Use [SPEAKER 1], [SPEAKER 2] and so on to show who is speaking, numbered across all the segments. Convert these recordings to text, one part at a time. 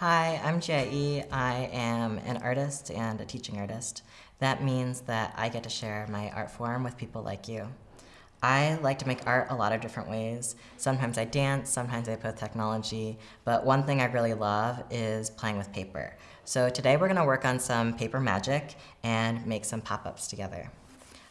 [SPEAKER 1] Hi, I'm Jie. I am an artist and a teaching artist. That means that I get to share my art form with people like you. I like to make art a lot of different ways. Sometimes I dance, sometimes I with technology, but one thing I really love is playing with paper. So today we're gonna work on some paper magic and make some pop-ups together.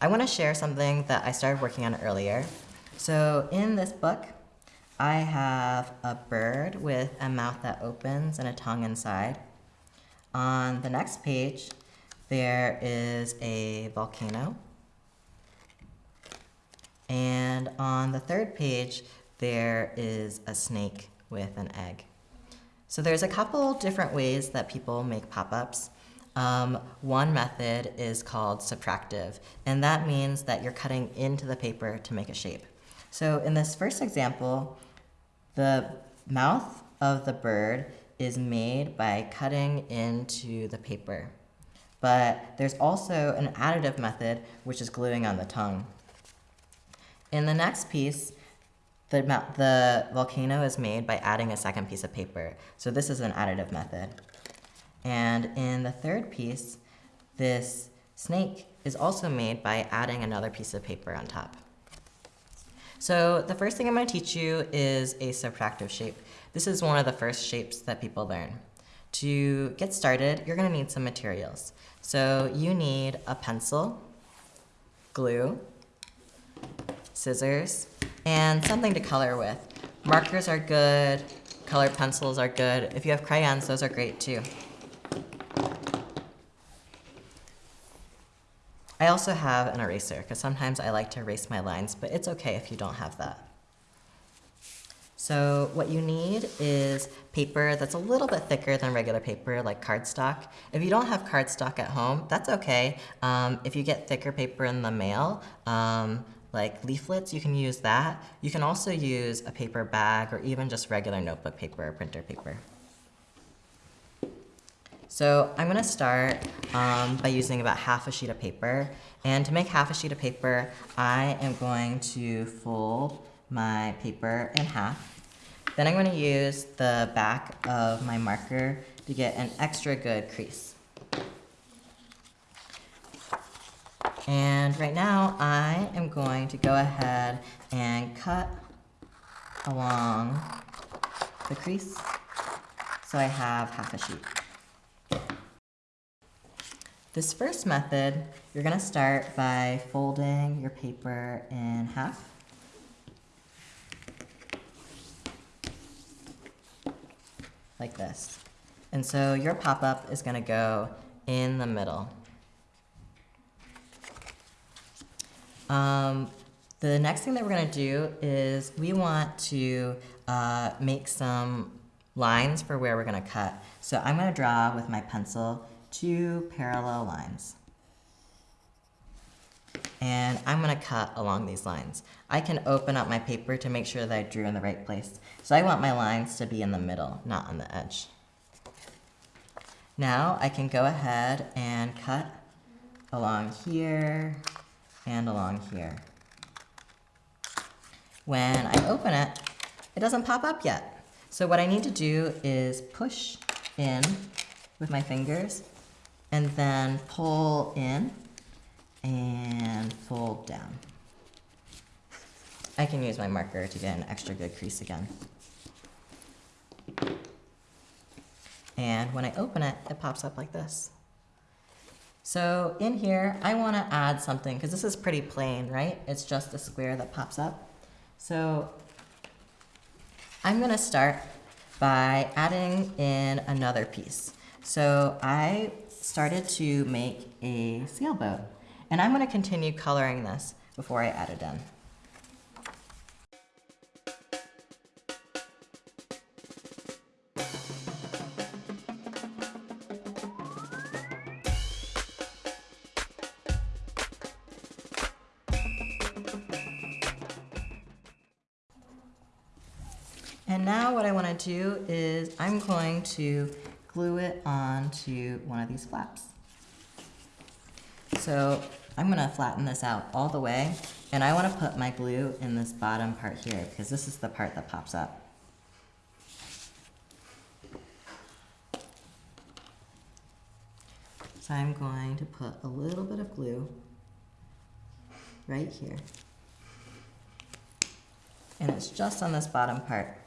[SPEAKER 1] I wanna share something that I started working on earlier. So in this book, I have a bird with a mouth that opens and a tongue inside. On the next page, there is a volcano. And on the third page, there is a snake with an egg. So there's a couple different ways that people make pop-ups. Um, one method is called subtractive, and that means that you're cutting into the paper to make a shape. So in this first example, the mouth of the bird is made by cutting into the paper. But there's also an additive method, which is gluing on the tongue. In the next piece, the, the volcano is made by adding a second piece of paper. So this is an additive method. And in the third piece, this snake is also made by adding another piece of paper on top. So the first thing I'm going to teach you is a subtractive shape. This is one of the first shapes that people learn. To get started, you're going to need some materials. So you need a pencil, glue, scissors, and something to color with. Markers are good, colored pencils are good. If you have crayons, those are great too. I also have an eraser, because sometimes I like to erase my lines, but it's okay if you don't have that. So what you need is paper that's a little bit thicker than regular paper, like cardstock. If you don't have cardstock at home, that's okay. Um, if you get thicker paper in the mail, um, like leaflets, you can use that. You can also use a paper bag or even just regular notebook paper or printer paper. So I'm gonna start um, by using about half a sheet of paper. And to make half a sheet of paper, I am going to fold my paper in half. Then I'm gonna use the back of my marker to get an extra good crease. And right now, I am going to go ahead and cut along the crease so I have half a sheet. This first method, you're gonna start by folding your paper in half. Like this. And so your pop-up is gonna go in the middle. Um, the next thing that we're gonna do is we want to uh, make some lines for where we're gonna cut. So I'm gonna draw with my pencil two parallel lines. And I'm gonna cut along these lines. I can open up my paper to make sure that I drew in the right place. So I want my lines to be in the middle, not on the edge. Now I can go ahead and cut along here and along here. When I open it, it doesn't pop up yet. So what I need to do is push in with my fingers and then pull in and fold down. I can use my marker to get an extra good crease again. And when I open it, it pops up like this. So in here, I want to add something because this is pretty plain, right? It's just a square that pops up. So I'm going to start by adding in another piece. So I started to make a sailboat. And I'm going to continue coloring this before I add it in. Do is I'm going to glue it onto one of these flaps. So I'm gonna flatten this out all the way and I wanna put my glue in this bottom part here because this is the part that pops up. So I'm going to put a little bit of glue right here. And it's just on this bottom part.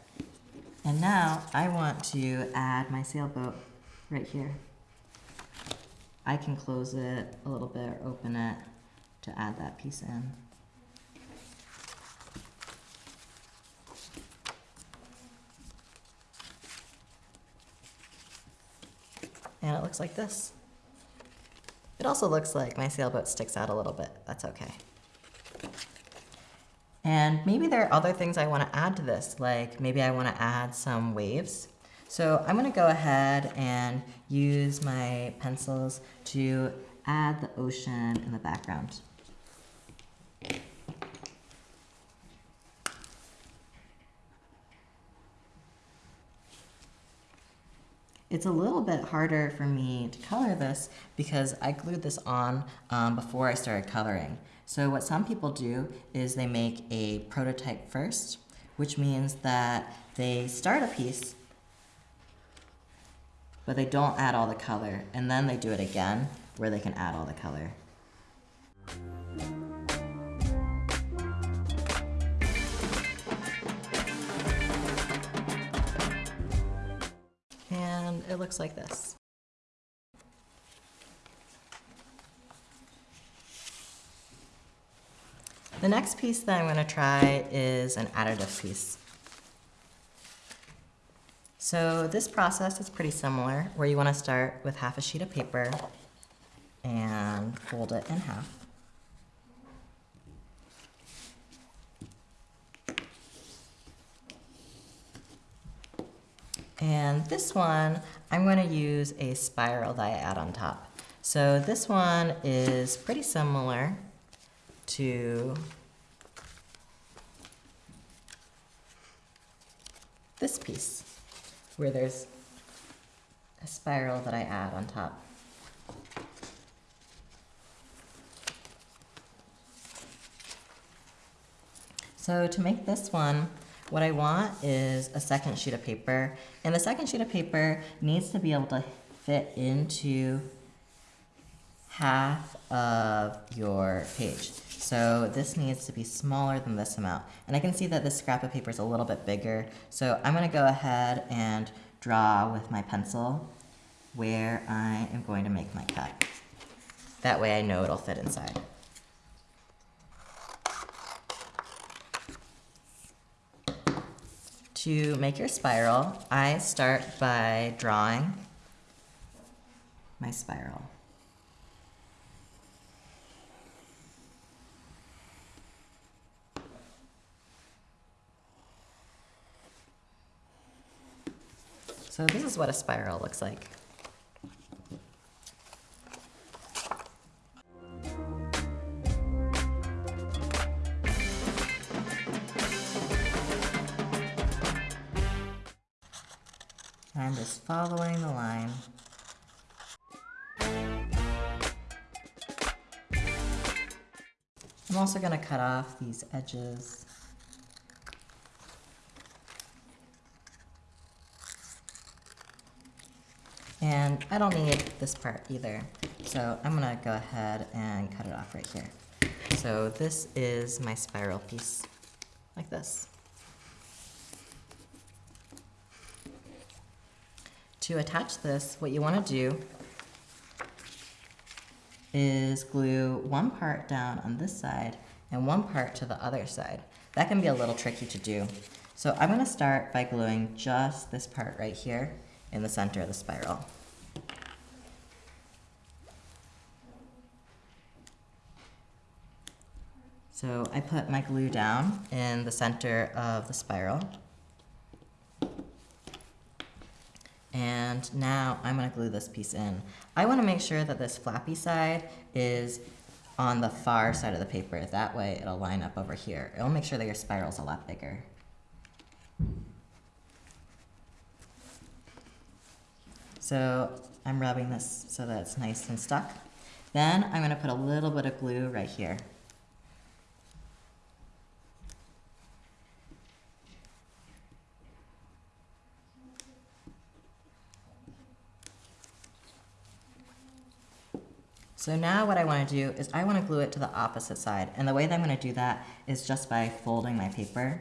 [SPEAKER 1] And now I want to add my sailboat right here. I can close it a little bit or open it to add that piece in. And it looks like this. It also looks like my sailboat sticks out a little bit. That's okay. And maybe there are other things I want to add to this, like maybe I want to add some waves. So I'm going to go ahead and use my pencils to add the ocean in the background. It's a little bit harder for me to color this because I glued this on um, before I started coloring. So what some people do is they make a prototype first, which means that they start a piece, but they don't add all the color, and then they do it again where they can add all the color. It looks like this. The next piece that I'm going to try is an additive piece. So this process is pretty similar, where you want to start with half a sheet of paper and fold it in half. And this one, I'm going to use a spiral that I add on top. So this one is pretty similar to this piece, where there's a spiral that I add on top. So to make this one, what I want is a second sheet of paper, and the second sheet of paper needs to be able to fit into half of your page. So this needs to be smaller than this amount. And I can see that this scrap of paper is a little bit bigger. So I'm gonna go ahead and draw with my pencil where I am going to make my cut. That way I know it'll fit inside. To make your spiral, I start by drawing my spiral. So this is what a spiral looks like. I'm just following the line. I'm also going to cut off these edges. And I don't need this part either. So I'm gonna go ahead and cut it off right here. So this is my spiral piece, like this. To attach this, what you wanna do is glue one part down on this side and one part to the other side. That can be a little tricky to do. So I'm gonna start by gluing just this part right here in the center of the spiral. So I put my glue down in the center of the spiral. And now I'm gonna glue this piece in. I wanna make sure that this flappy side is on the far side of the paper. That way it'll line up over here. It'll make sure that your spiral's a lot bigger. So I'm rubbing this so that it's nice and stuck. Then I'm gonna put a little bit of glue right here. So now what I want to do is I want to glue it to the opposite side. And the way that I'm going to do that is just by folding my paper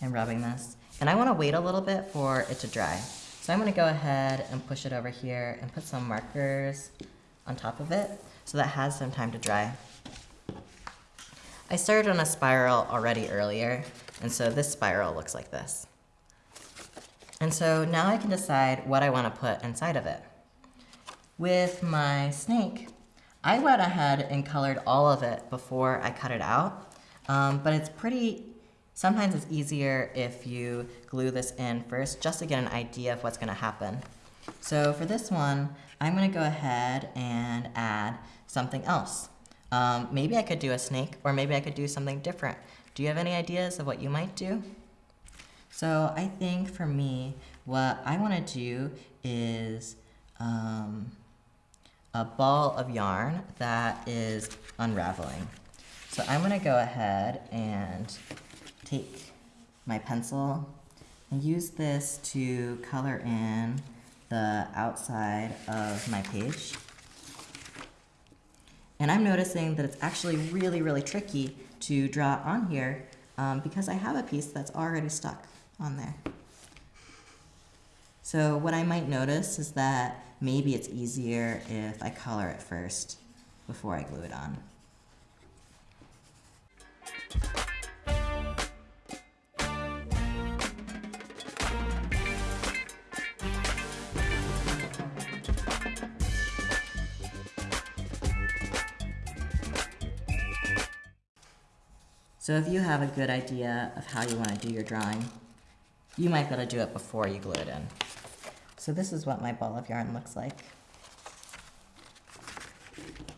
[SPEAKER 1] and rubbing this. And I want to wait a little bit for it to dry. So I'm going to go ahead and push it over here and put some markers on top of it so that has some time to dry. I started on a spiral already earlier, and so this spiral looks like this. And so now I can decide what I want to put inside of it. With my snake, I went ahead and colored all of it before I cut it out, um, but it's pretty, sometimes it's easier if you glue this in first just to get an idea of what's going to happen. So for this one, I'm going to go ahead and add something else. Um, maybe I could do a snake, or maybe I could do something different. Do you have any ideas of what you might do? So I think for me, what I want to do is um, a ball of yarn that is unraveling. So I'm going to go ahead and take my pencil and use this to color in the outside of my page. And I'm noticing that it's actually really, really tricky to draw on here um, because I have a piece that's already stuck on there. So what I might notice is that maybe it's easier if I color it first before I glue it on. So if you have a good idea of how you want to do your drawing, you might be able to do it before you glue it in. So this is what my ball of yarn looks like.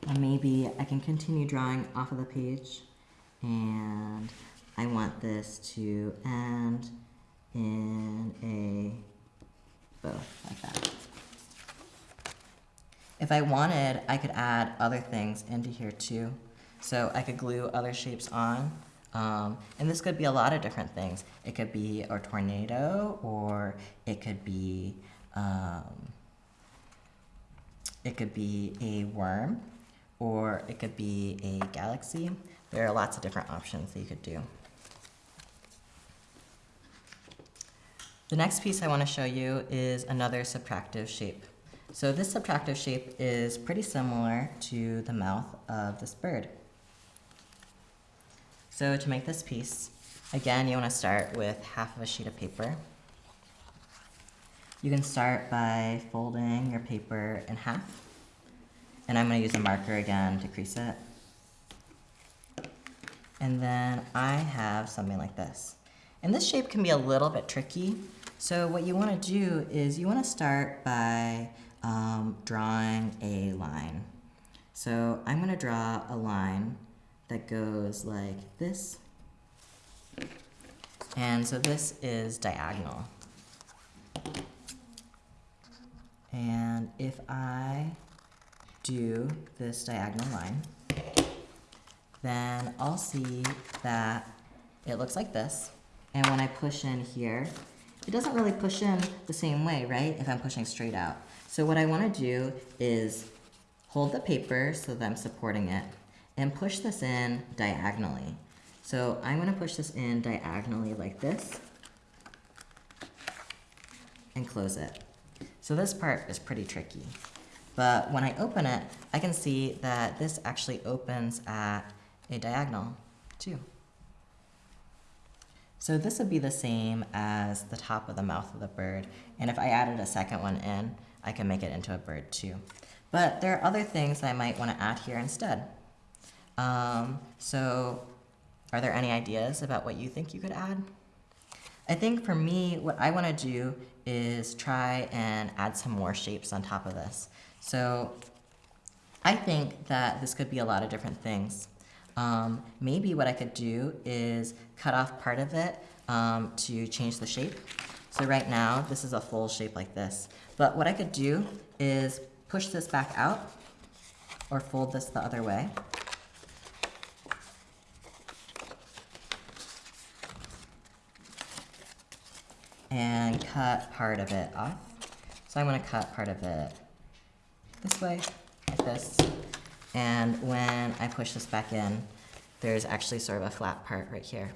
[SPEAKER 1] And maybe I can continue drawing off of the page and I want this to end in a bow like that. If I wanted, I could add other things into here too. So I could glue other shapes on um, and this could be a lot of different things. It could be a tornado, or it could be um, it could be a worm, or it could be a galaxy. There are lots of different options that you could do. The next piece I want to show you is another subtractive shape. So this subtractive shape is pretty similar to the mouth of this bird. So to make this piece, again, you want to start with half of a sheet of paper. You can start by folding your paper in half. And I'm going to use a marker again to crease it. And then I have something like this. And this shape can be a little bit tricky. So what you want to do is you want to start by um, drawing a line. So I'm going to draw a line that goes like this. And so this is diagonal. And if I do this diagonal line, then I'll see that it looks like this. And when I push in here, it doesn't really push in the same way, right? If I'm pushing straight out. So what I wanna do is hold the paper so that I'm supporting it and push this in diagonally. So I'm going to push this in diagonally like this and close it. So this part is pretty tricky. But when I open it, I can see that this actually opens at a diagonal too. So this would be the same as the top of the mouth of the bird. And if I added a second one in, I can make it into a bird too. But there are other things I might want to add here instead. Um, so are there any ideas about what you think you could add? I think for me, what I want to do is try and add some more shapes on top of this. So I think that this could be a lot of different things. Um, maybe what I could do is cut off part of it um, to change the shape. So right now, this is a full shape like this. But what I could do is push this back out or fold this the other way. And cut part of it off. So I'm going to cut part of it this way like this. And when I push this back in, there's actually sort of a flat part right here.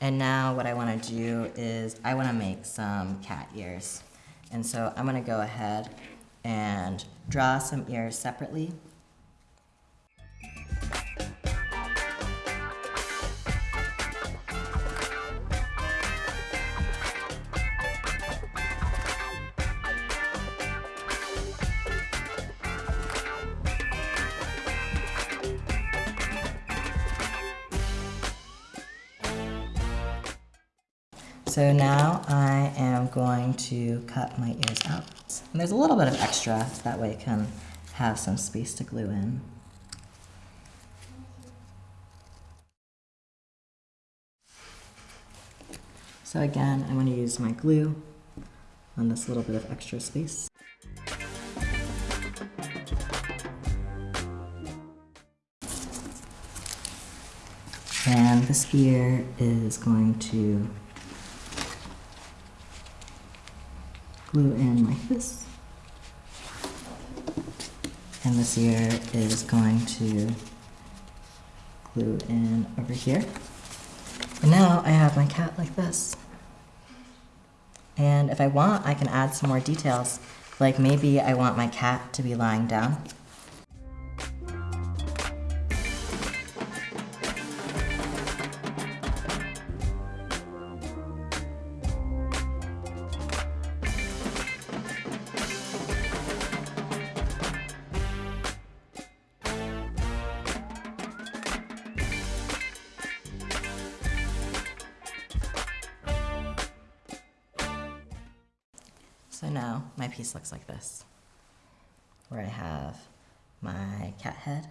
[SPEAKER 1] And now what I wanna do is I wanna make some cat ears. And so I'm gonna go ahead and draw some ears separately. So now I am going to cut my ears out. And there's a little bit of extra, so that way it can have some space to glue in. So again, I'm going to use my glue on this little bit of extra space. And this ear is going to glue in like this. And this ear is going to glue in over here. And now I have my cat like this. And if I want, I can add some more details. Like maybe I want my cat to be lying down. Head,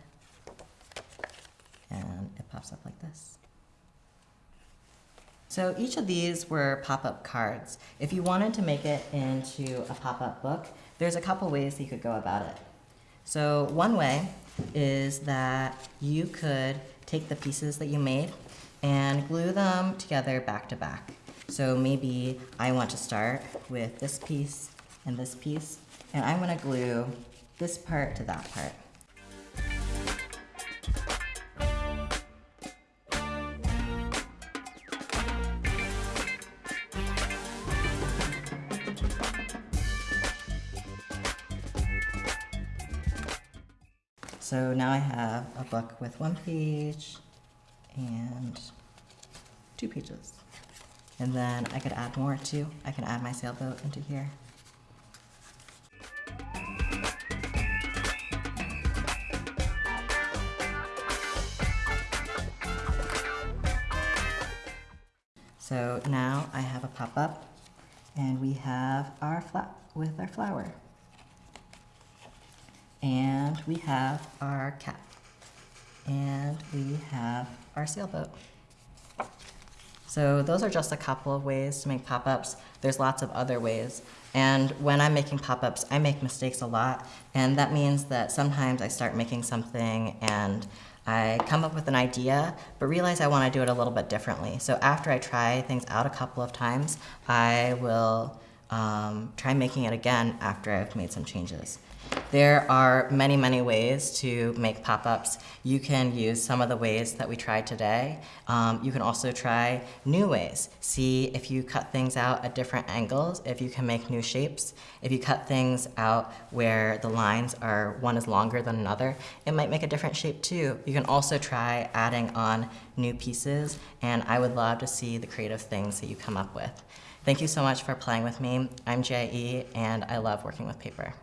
[SPEAKER 1] and it pops up like this. So each of these were pop-up cards. If you wanted to make it into a pop-up book, there's a couple ways you could go about it. So one way is that you could take the pieces that you made and glue them together back to back. So maybe I want to start with this piece and this piece, and I'm gonna glue this part to that part. So now I have a book with one page and two pages. And then I could add more too. I can add my sailboat into here. So now I have a pop-up and we have our flap with our flower. And we have our cat. And we have our sailboat. So those are just a couple of ways to make pop-ups. There's lots of other ways. And when I'm making pop-ups, I make mistakes a lot. And that means that sometimes I start making something and I come up with an idea, but realize I want to do it a little bit differently. So after I try things out a couple of times, I will um, try making it again after I've made some changes. There are many, many ways to make pop-ups. You can use some of the ways that we tried today. Um, you can also try new ways. See if you cut things out at different angles, if you can make new shapes. If you cut things out where the lines are, one is longer than another, it might make a different shape too. You can also try adding on new pieces, and I would love to see the creative things that you come up with. Thank you so much for playing with me. I'm J.E., and I love working with paper.